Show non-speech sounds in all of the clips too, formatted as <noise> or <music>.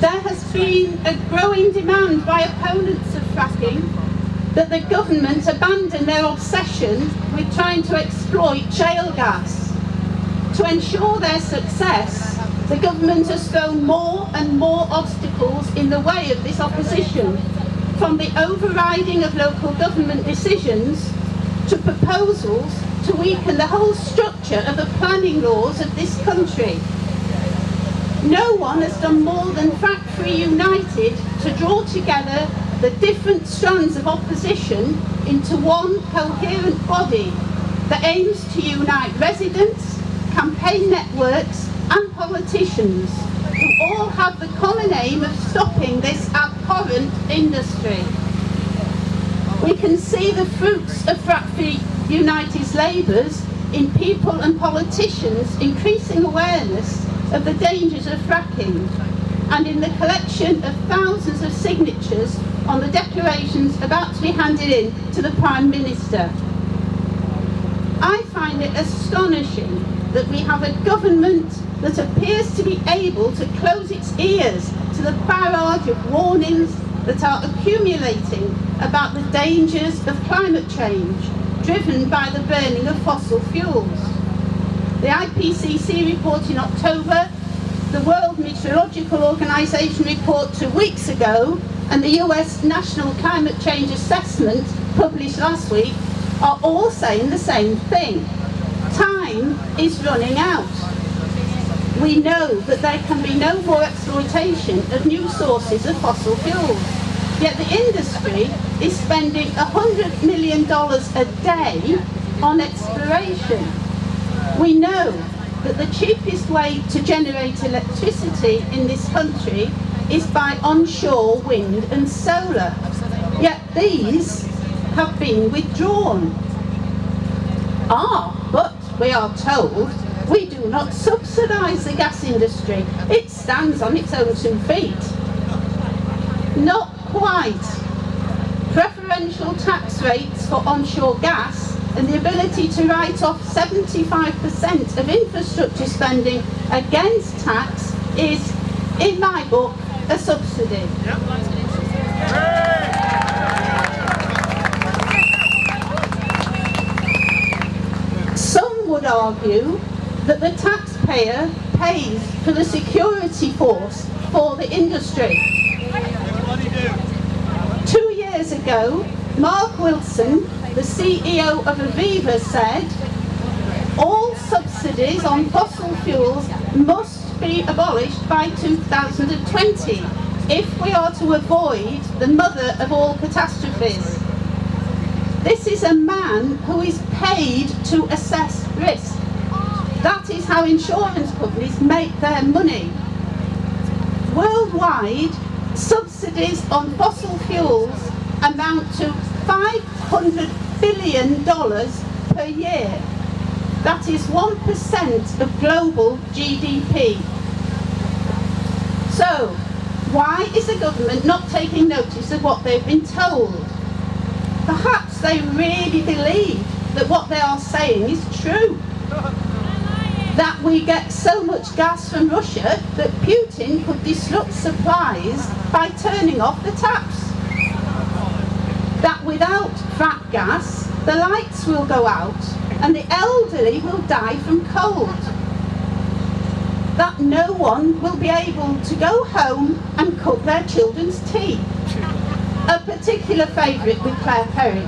There has been a growing demand by opponents of fracking that the government abandon their obsession with trying to exploit shale gas. To ensure their success, the government has thrown more and more obstacles in the way of this opposition, from the overriding of local government decisions to proposals to weaken the whole structure of the planning laws of this country. No one has done more than Free United to draw together the different strands of opposition into one coherent body that aims to unite residents, campaign networks and politicians who all have the common aim of stopping this abhorrent industry. We can see the fruits of Free United's labours in people and politicians increasing awareness of the dangers of fracking and in the collection of thousands of signatures on the declarations about to be handed in to the Prime Minister. I find it astonishing that we have a government that appears to be able to close its ears to the barrage of warnings that are accumulating about the dangers of climate change driven by the burning of fossil fuels. The IPCC report in October, the World Meteorological Organization report two weeks ago, and the US National Climate Change Assessment published last week are all saying the same thing. Time is running out. We know that there can be no more exploitation of new sources of fossil fuels. Yet the industry is spending $100 million a day on exploration. We know that the cheapest way to generate electricity in this country is by onshore wind and solar. Yet these have been withdrawn. Ah, but we are told we do not subsidise the gas industry. It stands on its own two feet. Not quite. Preferential tax rates for onshore gas and the ability to write off 75% of infrastructure spending against tax is, in my book, a subsidy. Some would argue that the taxpayer pays for the security force for the industry. Two years ago, Mark Wilson, the CEO of Aviva said, all subsidies on fossil fuels must be abolished by 2020 if we are to avoid the mother of all catastrophes. This is a man who is paid to assess risk. That is how insurance companies make their money. Worldwide, subsidies on fossil fuels amount to $500 billion per year. That is 1% of global GDP. So, why is the government not taking notice of what they've been told? Perhaps they really believe that what they are saying is true that we get so much gas from Russia that Putin could disrupt supplies by turning off the taps. That without frack gas, the lights will go out and the elderly will die from cold. That no one will be able to go home and cook their children's tea. A particular favourite with Claire Perry.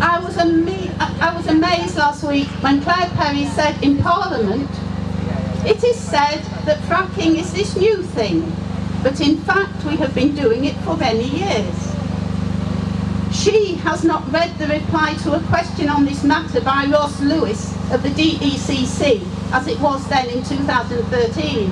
I was, I was amazed last week when Claire Perry said in Parliament, it is said that fracking is this new thing, but in fact we have been doing it for many years. She has not read the reply to a question on this matter by Ross Lewis of the DECC, as it was then in 2013.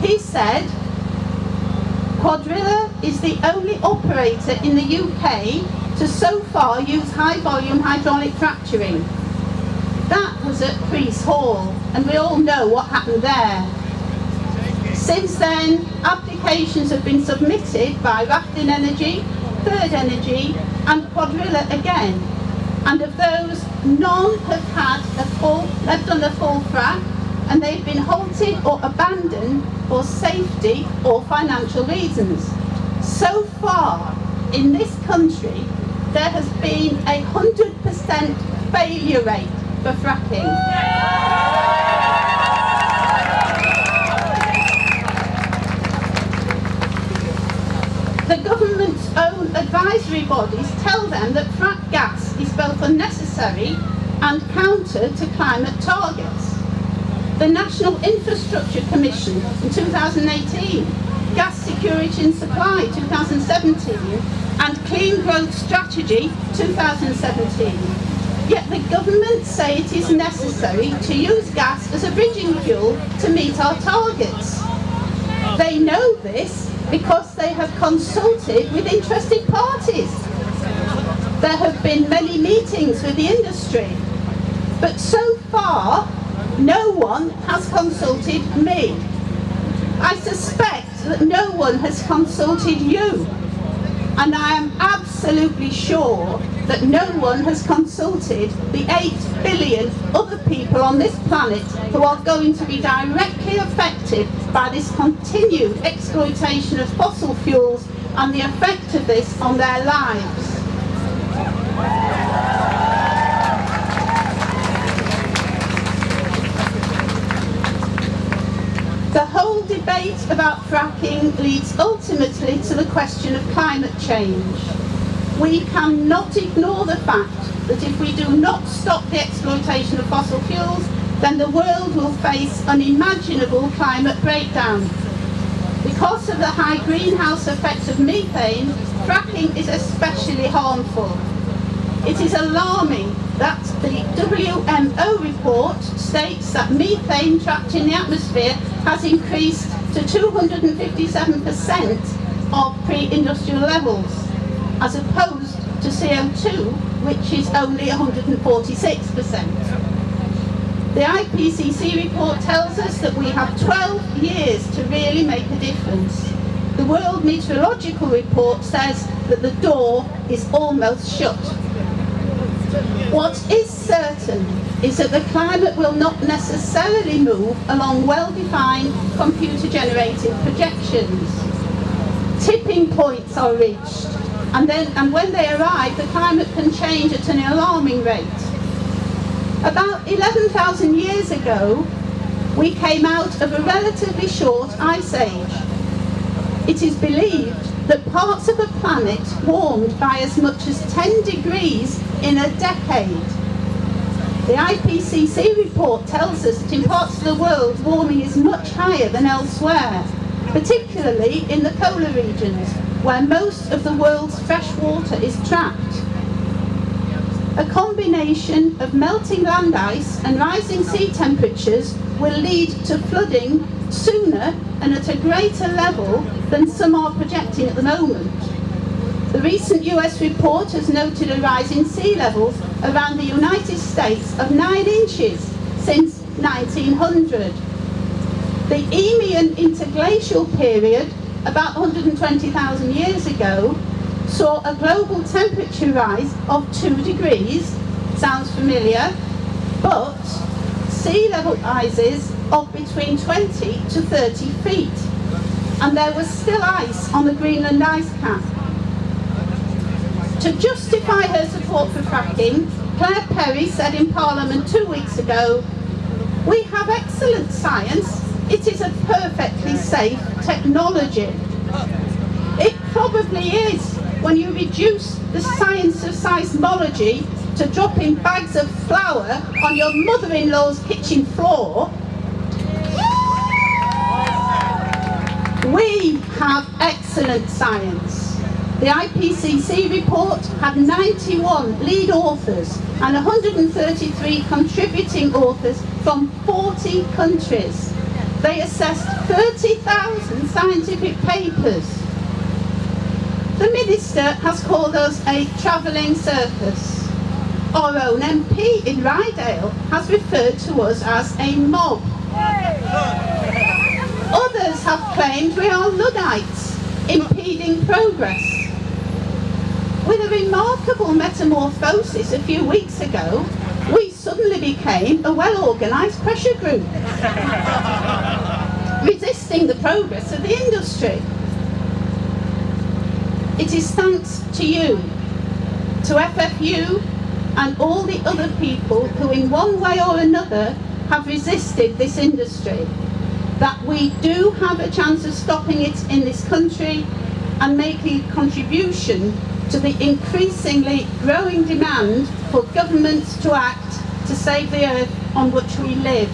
He said, Cuadrilla is the only operator in the UK to so far use high volume hydraulic fracturing. That was at Preese Hall and we all know what happened there. Since then, applications have been submitted by Rathlin Energy, Third Energy and Cuadrilla again. And of those, none have had a full, have done a full frac and they've been halted or abandoned for safety or financial reasons. So far, in this country, there has been a 100% failure rate for fracking. The government's own advisory bodies tell them that frack gas is both unnecessary and counter to climate targets. The National Infrastructure Commission in 2018, Gas Security and Supply 2017 and Clean Growth Strategy 2017. Yet the government say it is necessary to use gas as a bridging fuel to meet our targets. They know this because they have consulted with interested parties. There have been many meetings with the industry, but so far no one has consulted me. I suspect that no one has consulted you, and I am absolutely sure that no one has consulted the 8 billion other people on this planet who are going to be directly affected by this continued exploitation of fossil fuels and the effect of this on their lives. The whole debate about fracking leads ultimately to the question of climate change. We cannot ignore the fact that if we do not stop the exploitation of fossil fuels, then the world will face unimaginable climate breakdown. Because of the high greenhouse effects of methane, fracking is especially harmful. It is alarming that the WMO report states that methane trapped in the atmosphere has increased to 257% of pre-industrial levels, as opposed to CO2, which is only 146%. The IPCC report tells us that we have 12 years to really make a difference. The World Meteorological Report says that the door is almost shut. What is certain is that the climate will not necessarily move along well-defined computer-generated projections. Tipping points are reached, and, then, and when they arrive, the climate can change at an alarming rate. About 11,000 years ago, we came out of a relatively short ice age. It is believed that parts of the planet warmed by as much as 10 degrees in a decade. The IPCC report tells us that in parts of the world warming is much higher than elsewhere, particularly in the polar regions where most of the world's fresh water is trapped. A combination of melting land ice and rising sea temperatures will lead to flooding sooner and at a greater level than some are projecting at the moment. The recent US report has noted a rise in sea levels around the United States of 9 inches since 1900. The Eemian interglacial period, about 120,000 years ago, saw a global temperature rise of 2 degrees, sounds familiar, but sea level rises of between 20 to 30 feet. And there was still ice on the Greenland ice cap. To justify her support for fracking, Claire Perry said in Parliament two weeks ago, we have excellent science, it is a perfectly safe technology. It probably is when you reduce the science of seismology to dropping bags of flour on your mother-in-law's kitchen floor, we have excellent science. The IPCC report had 91 lead authors and 133 contributing authors from 40 countries. They assessed 30,000 scientific papers. The Minister has called us a travelling circus our own MP in Ryedale has referred to us as a mob. Others have claimed we are Luddites, impeding progress. With a remarkable metamorphosis a few weeks ago, suddenly became a well-organised pressure group, <laughs> resisting the progress of the industry. It is thanks to you, to FFU and all the other people who in one way or another have resisted this industry that we do have a chance of stopping it in this country and making a contribution to the increasingly growing demand for governments to act to save the earth on which we live.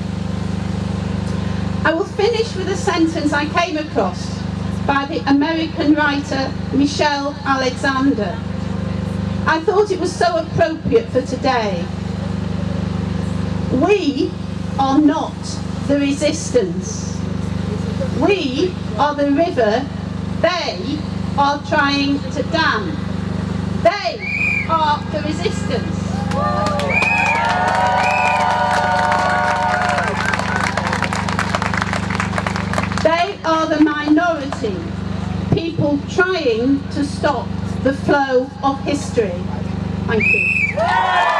I will finish with a sentence I came across by the American writer Michelle Alexander. I thought it was so appropriate for today. We are not the resistance. We are the river they are trying to dam. They are the resistance. They are the minority, people to stop the flow of history. Thank you.